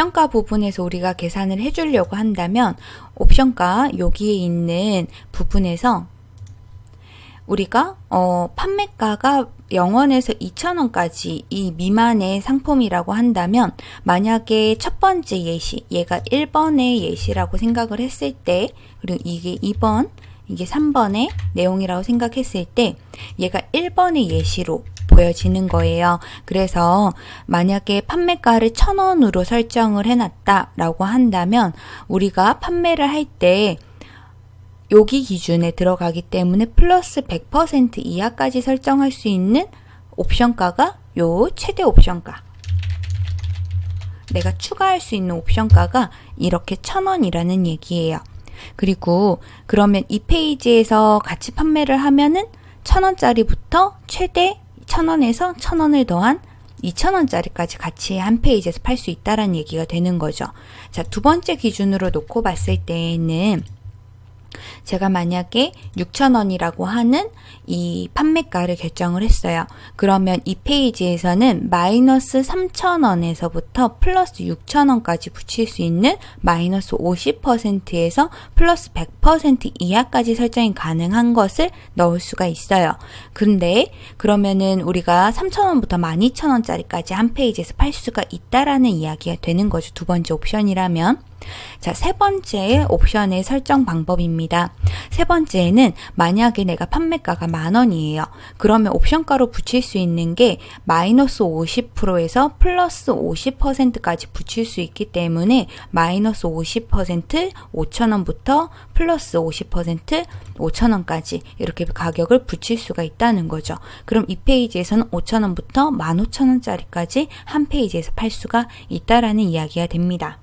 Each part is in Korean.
옵션가 부분에서 우리가 계산을 해주려고 한다면 옵션가 여기에 있는 부분에서 우리가 어, 판매가가 0원에서 2천원까지 이 미만의 상품이라고 한다면 만약에 첫 번째 예시 얘가 1번의 예시라고 생각을 했을 때 그리고 이게 2번 이게 3번의 내용이라고 생각했을 때 얘가 1번의 예시로 보여지는 거예요. 그래서 만약에 판매가를 1000원으로 설정을 해놨다 라고 한다면 우리가 판매를 할때 여기 기준에 들어가기 때문에 플러스 100% 이하까지 설정할 수 있는 옵션가가 요 최대 옵션가 내가 추가할 수 있는 옵션가가 이렇게 1000원이라는 얘기예요. 그리고 그러면 이 페이지에서 같이 판매를 하면은 1000원짜리부터 최대 1000원에서 1000원을 더한 2,000원짜리까지 같이 한 페이지에서 팔 수 있다라는 얘기가 되는 거죠. 자, 두 번째 기준으로 놓고 봤을 때에는 제가 만약에 6,000원이라고 하는 이 판매가를 결정을 했어요. 그러면 이 페이지에서는 마이너스 3,000원에서부터 플러스 6,000원까지 붙일 수 있는 마이너스 50%에서 플러스 100% 이하까지 설정이 가능한 것을 넣을 수가 있어요. 근데 그러면은 우리가 3,000원부터 12,000원짜리까지 한 페이지에서 팔 수가 있다라는 이야기가 되는 거죠. 두 번째 옵션이라면. 자, 세 번째 옵션의 설정 방법입니다. 세 번째는 만약에 내가 판매가가 만 원이에요. 그러면 옵션가로 붙일 수 있는 게 마이너스 50%에서 플러스 50%까지 붙일 수 있기 때문에 마이너스 50% 5천원부터 플러스 50% 5천원까지 이렇게 가격을 붙일 수가 있다는 거죠. 그럼 이 페이지에서는 5천원부터 15,000원짜리까지 한 페이지에서 팔 수가 있다라는 이야기가 됩니다.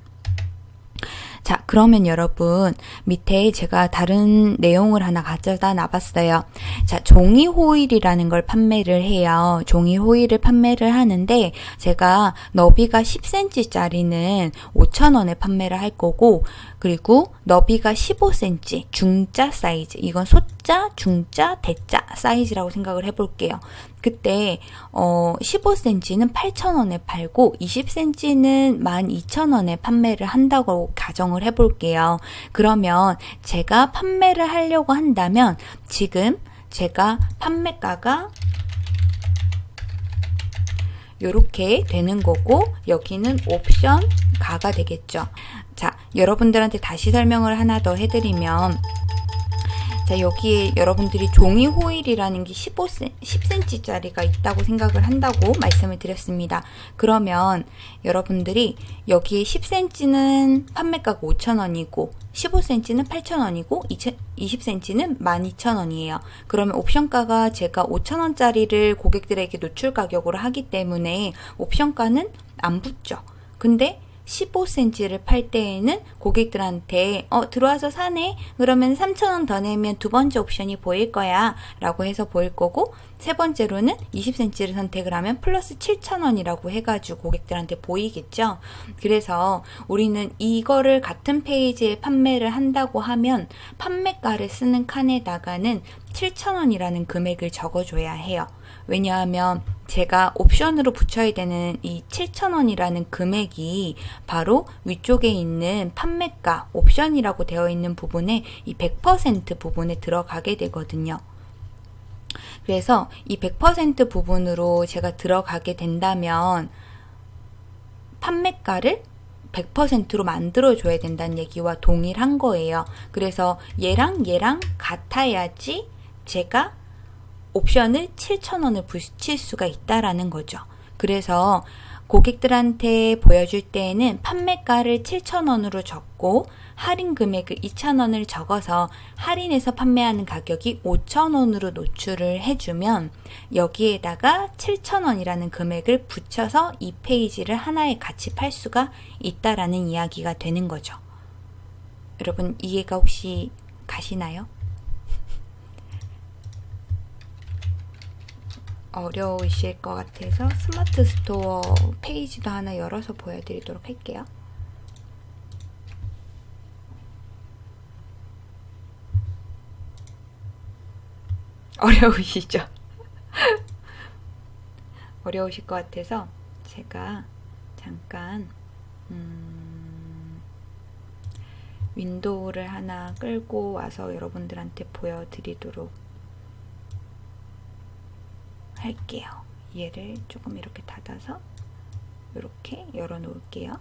자, 그러면 여러분 밑에 제가 다른 내용을 하나 가져다 놔봤어요. 자, 종이 호일이라는 걸 판매를 해요. 종이 호일을 판매를 하는데 제가 너비가 10cm짜리는 5,000원에 판매를 할 거고 그리고 너비가 15cm 중자 사이즈 이건 소자, 중자, 대자 사이즈라고 생각을 해볼게요. 그때 어 15cm는 8,000원에 팔고 20cm는 12,000원에 판매를 한다고 가정을 해볼게요. 그러면 제가 판매를 하려고 한다면 지금 제가 판매가가 이렇게 되는 거고 여기는 옵션 가가 되겠죠. 자, 여러분들한테 다시 설명을 하나 더 해드리면 자 여기에 여러분들이 종이 호일이라는 게 15cm, 10cm짜리가 있다고 생각을 한다고 말씀을 드렸습니다. 그러면 여러분들이 여기에 10cm는 판매가가 5,000원이고 15cm는 8,000원이고 20cm는 12,000원이에요. 그러면 옵션가가 제가 5,000원짜리를 고객들에게 노출 가격으로 하기 때문에 옵션가는 안 붙죠. 근데 15cm를 팔 때에는 고객들한테 어 들어와서 사네. 그러면 3,000원 더 내면 두 번째 옵션이 보일 거야. 라고 해서 보일 거고 세 번째로는 20cm를 선택을 하면 플러스 7,000원이라고 해가지고 고객들한테 보이겠죠? 그래서 우리는 이거를 같은 페이지에 판매를 한다고 하면 판매가를 쓰는 칸에다가는 7,000원이라는 금액을 적어줘야 해요 왜냐하면 제가 옵션으로 붙여야 되는 이 7,000원이라는 금액이 바로 위쪽에 있는 판매가 옵션이라고 되어 있는 부분에 이 100% 부분에 들어가게 되거든요. 그래서 이 100% 부분으로 제가 들어가게 된다면 판매가를 100%로 만들어줘야 된다는 얘기와 동일한 거예요. 그래서 얘랑 얘랑 같아야지 제가 옵션을 7,000원을 붙일 수가 있다라는 거죠. 그래서 고객들한테 보여줄 때에는 판매가를 7,000원으로 적고 할인 금액을 2,000원을 적어서 할인해서 판매하는 가격이 5,000원으로 노출을 해주면 여기에다가 7,000원이라는 금액을 붙여서 이 페이지를 하나에 같이 팔 수가 있다라는 이야기가 되는 거죠. 여러분 이해가 혹시 가시나요? 어려우실 것 같아서 smart store 페이지도 하나 열어서 보여드리도록 할게요. 어려우시죠? 어려우실 것 같아서 제가 잠깐 음, 윈도우를 하나 끌고 와서 여러분들한테 보여드리도록 할게요. 얘를 조금 이렇게 닫아서 이렇게 열어 놓을게요.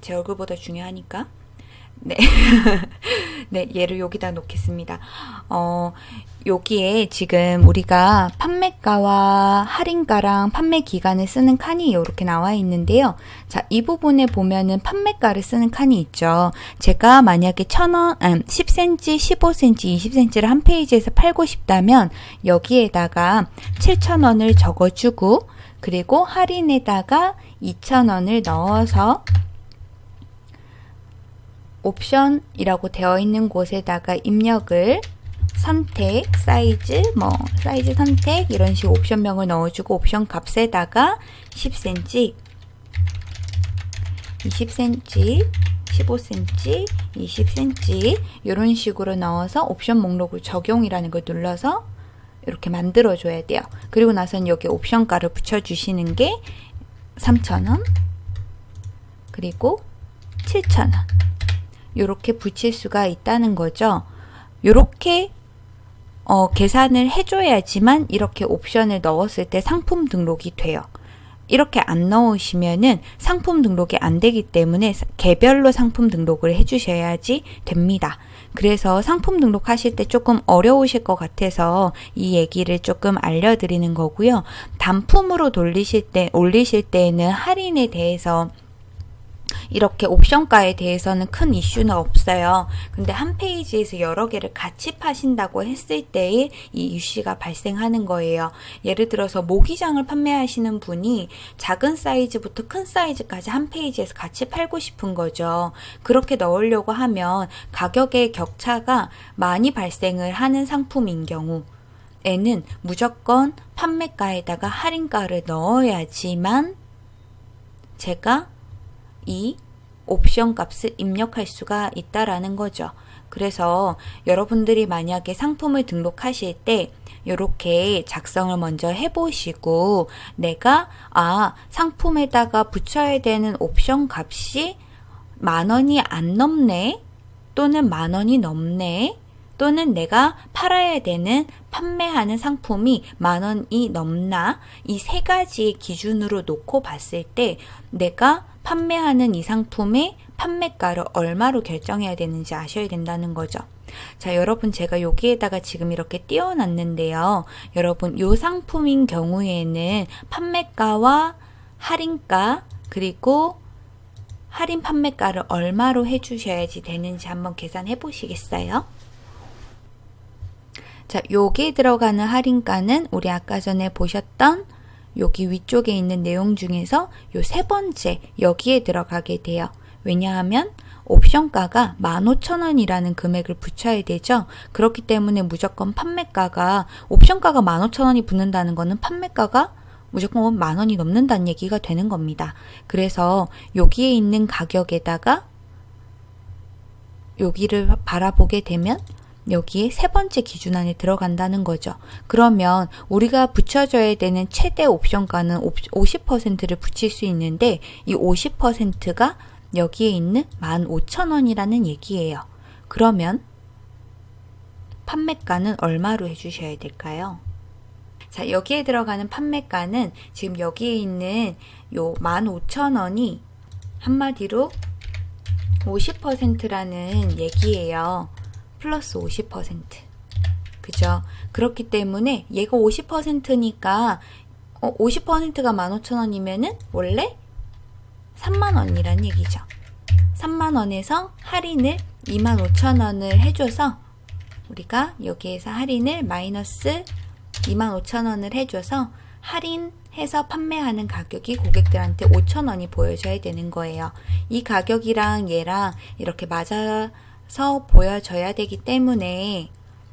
제 얼굴보다 중요하니까. 네. 네, 얘를 여기다 놓겠습니다. 어, 여기에 지금 우리가 판매가와 할인가랑 판매 기간을 쓰는 칸이 이렇게 나와 있는데요. 자, 이 부분에 보면은 판매가를 쓰는 칸이 있죠. 제가 만약에 1000원, 아, 10cm, 15cm, 20cm를 한 페이지에서 팔고 싶다면 여기에다가 7000원을 적어주고 그리고 할인에다가 2000원을 넣어서 옵션이라고 되어 있는 곳에다가 입력을 선택, 사이즈, 뭐 사이즈 선택 이런 식으로 옵션명을 넣어주고 옵션 값에다가 10cm, 20cm, 15cm, 20cm 이런 식으로 넣어서 옵션 목록을 적용이라는 걸 눌러서 이렇게 만들어 줘야 돼요. 그리고 나서는 여기 옵션가를 붙여 주시는 게 3,000원 그리고 7,000원 이렇게 붙일 수가 있다는 거죠. 이렇게 어, 계산을 해줘야지만 이렇게 옵션을 넣었을 때 상품 등록이 돼요. 이렇게 안 넣으시면은 상품 등록이 안 되기 때문에 개별로 상품 등록을 해주셔야지 됩니다. 그래서 상품 등록하실 때 조금 어려우실 것 같아서 이 얘기를 조금 알려드리는 거고요. 단품으로 돌리실 때, 올리실 때에는 할인에 대해서 이렇게 옵션가에 대해서는 큰 이슈는 없어요. 근데 한 페이지에서 여러 개를 같이 파신다고 했을 때에 이 이슈가 발생하는 거예요. 예를 들어서 모기장을 판매하시는 분이 작은 사이즈부터 큰 사이즈까지 한 페이지에서 같이 팔고 싶은 거죠. 그렇게 넣으려고 하면 가격의 격차가 많이 발생을 하는 상품인 경우 에는 무조건 판매가에다가 할인가를 넣어야지만 제가 이 옵션 값을 입력할 수가 있다라는 거죠. 그래서 여러분들이 만약에 상품을 등록하실 때 이렇게 작성을 먼저 해보시고 내가 아 상품에다가 붙여야 되는 옵션 값이 만 원이 안 넘네 또는 만 원이 넘네 또는 내가 팔아야 되는 판매하는 상품이 만 원이 넘나 이 세 가지의 기준으로 놓고 봤을 때 내가 판매하는 이 상품의 판매가를 얼마로 결정해야 되는지 아셔야 된다는 거죠. 자, 여러분 제가 여기에다가 지금 이렇게 띄워놨는데요. 여러분 이 상품인 경우에는 판매가와 할인가 그리고 할인 판매가를 얼마로 해주셔야지 되는지 한번 계산해 보시겠어요? 자, 여기에 들어가는 할인가는 우리 아까 전에 보셨던 여기 위쪽에 있는 내용 중에서 요 세 번째 여기에 들어가게 돼요. 왜냐하면 옵션가가 15,000원이라는 금액을 붙여야 되죠. 그렇기 때문에 무조건 판매가가 옵션가가 15,000원이 붙는다는 것은 판매가가 무조건 만 원이 넘는다는 얘기가 되는 겁니다. 그래서 여기에 있는 가격에다가 여기를 바라보게 되면 여기에 세 번째 기준 안에 들어간다는 거죠. 그러면 우리가 붙여줘야 되는 최대 옵션가는 50%를 붙일 수 있는데 이 50%가 여기에 있는 15,000원이라는 얘기예요. 그러면 판매가는 얼마로 해주셔야 될까요? 자, 여기에 들어가는 판매가는 지금 여기에 있는 요 15,000원이 한마디로 50%라는 얘기예요. 플러스 50%. 그죠? 그렇기 때문에 얘가 50%니까 어, 50%가 15,000원이면은 원래 3만원이란 얘기죠. 3만원에서 할인을 25,000원을 해줘서 우리가 여기에서 할인을 마이너스 25,000원을 해줘서 할인해서 판매하는 가격이 고객들한테 5,000원이 보여져야 되는 거예요. 이 가격이랑 얘랑 이렇게 맞아 서 보여져야 되기 때문에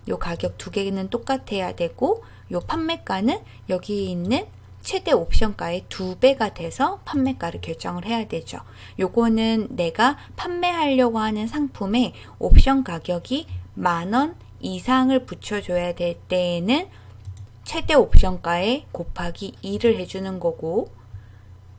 요 가격 두 개는 똑같아야 되고 요 판매가는 여기 있는 최대 옵션가의 두 배가 돼서 판매가를 결정을 해야 되죠. 요거는 내가 판매하려고 하는 상품의 옵션 가격이 만 원 이상을 붙여줘야 될 때에는 최대 옵션가에 곱하기 2를 해주는 거고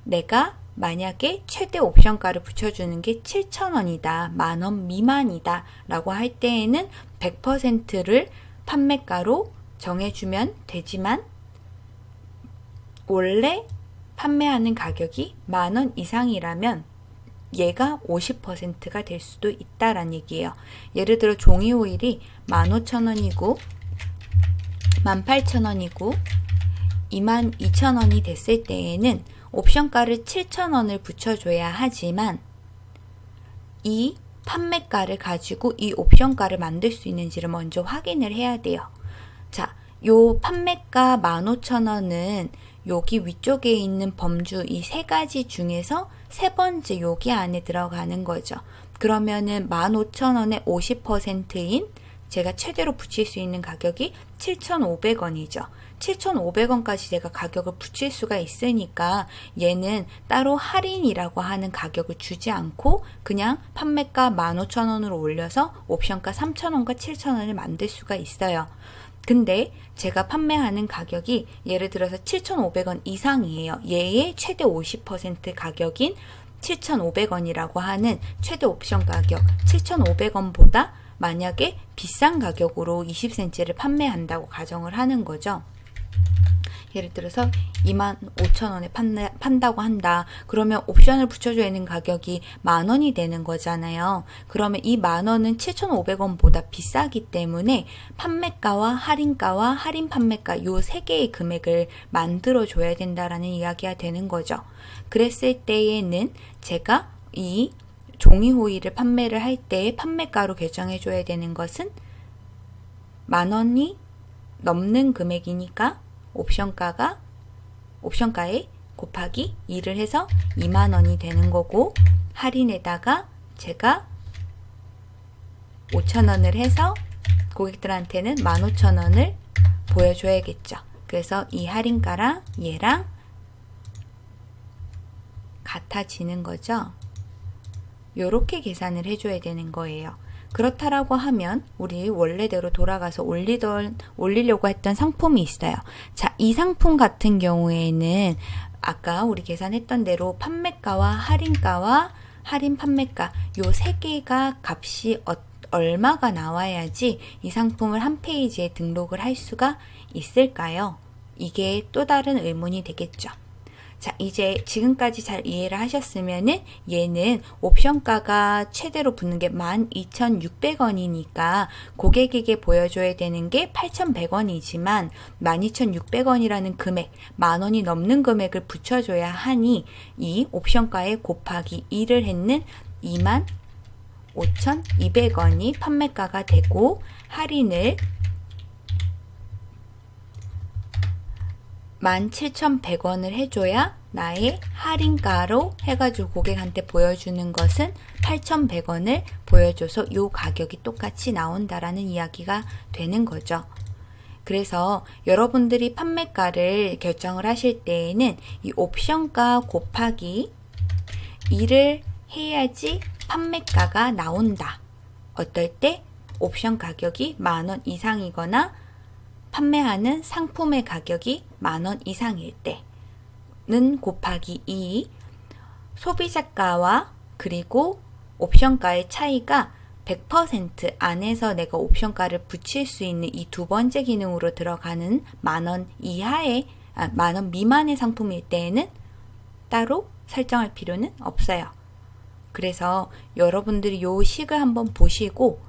내가 만약에 최대 옵션가를 붙여주는 게 7,000원이다, 만원 미만이다 라고 할 때에는 100%를 판매가로 정해주면 되지만 원래 판매하는 가격이 만원 이상이라면 얘가 50%가 될 수도 있다라는 얘기예요. 예를 들어 종이 오일이 15,000원이고 18,000원이고 22,000원이 됐을 때에는 옵션가를 7,000원을 붙여줘야 하지만 이 판매가를 가지고 이 옵션가를 만들 수 있는지를 먼저 확인을 해야 돼요. 자, 요 판매가 15,000원은 여기 위쪽에 있는 범주 이 세 가지 중에서 세 번째 여기 안에 들어가는 거죠. 그러면은 15,000원의 50%인 제가 최대로 붙일 수 있는 가격이 7,500원이죠. 7,500원까지 제가 가격을 붙일 수가 있으니까 얘는 따로 할인이라고 하는 가격을 주지 않고 그냥 판매가 15,000원으로 올려서 옵션가 3,000원과 7,000원을 만들 수가 있어요. 근데 제가 판매하는 가격이 예를 들어서 7,500원 이상이에요. 얘의 최대 50% 가격인 7,500원이라고 하는 최대 옵션 가격 7,500원보다 만약에 비싼 가격으로 20cm를 판매한다고 가정을 하는 거죠. 예를 들어서 2만 5천 원에 판다고 한다. 그러면 옵션을 붙여줘야 하는 가격이 만 원이 되는 거잖아요. 그러면 이 만 원은 7,500원보다 비싸기 때문에 판매가와 할인가와 할인 판매가 요 세 개의 금액을 만들어 줘야 된다라는 이야기가 되는 거죠. 그랬을 때에는 제가 이 종이 호일을 판매를 할때 판매가로 결정해 줘야 되는 것은 만 원이 넘는 금액이니까 옵션가가 옵션가에 곱하기 2를 해서 2만원이 되는 거고 할인에다가 제가 5천원을 해서 고객들한테는 15,000원을 보여줘야겠죠. 그래서 이 할인가랑 얘랑 같아지는 거죠. 요렇게 계산을 해줘야 되는 거예요. 그렇다라고 하면 우리 원래대로 돌아가서 올리던 올리려고 했던 상품이 있어요. 자, 이 상품 같은 경우에는 아까 우리 계산했던 대로 판매가와 할인가와 할인 판매가 요 세 개가 값이 어, 얼마가 나와야지 이 상품을 한 페이지에 등록을 할 수가 있을까요? 이게 또 다른 의문이 되겠죠. 자, 이제 지금까지 잘 이해를 하셨으면은 얘는 옵션가가 최대로 붙는 게 12,600원이니까 고객에게 보여줘야 되는 게 8,100원이지만 12,600원이라는 금액, 만 원이 넘는 금액을 붙여줘야 하니 이 옵션가에 곱하기 2를 했는 2만 5,200원이 판매가가 되고 할인을 17,100원을 해줘야 나의 할인가로 해가지고 고객한테 보여주는 것은 8,100원을 보여줘서 이 가격이 똑같이 나온다라는 이야기가 되는 거죠. 그래서 여러분들이 판매가를 결정을 하실 때에는 이 옵션가 곱하기 2를 해야지 판매가가 나온다. 어떨 때 옵션 가격이 만원 이상이거나 판매하는 상품의 가격이 만원 이상일 때는 곱하기 2 소비자가와 그리고 옵션가의 차이가 100% 안에서 내가 옵션가를 붙일 수 있는 이 두 번째 기능으로 들어가는 만원 이하의 아, 만원 미만의 상품일 때에는 따로 설정할 필요는 없어요. 그래서 여러분들이 요 식을 한번 보시고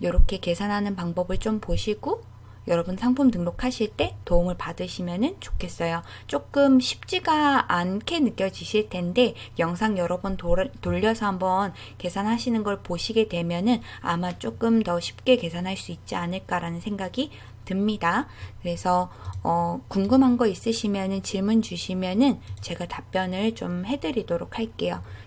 이렇게 계산하는 방법을 좀 보시고 여러분 상품 등록하실 때 도움을 받으시면 좋겠어요. 조금 쉽지가 않게 느껴지실 텐데 영상 여러 번 돌려서 한번 계산하시는 걸 보시게 되면은 아마 조금 더 쉽게 계산할 수 있지 않을까라는 생각이 듭니다. 그래서 어, 궁금한 거 있으시면 질문 주시면은 제가 답변을 좀 해드리도록 할게요.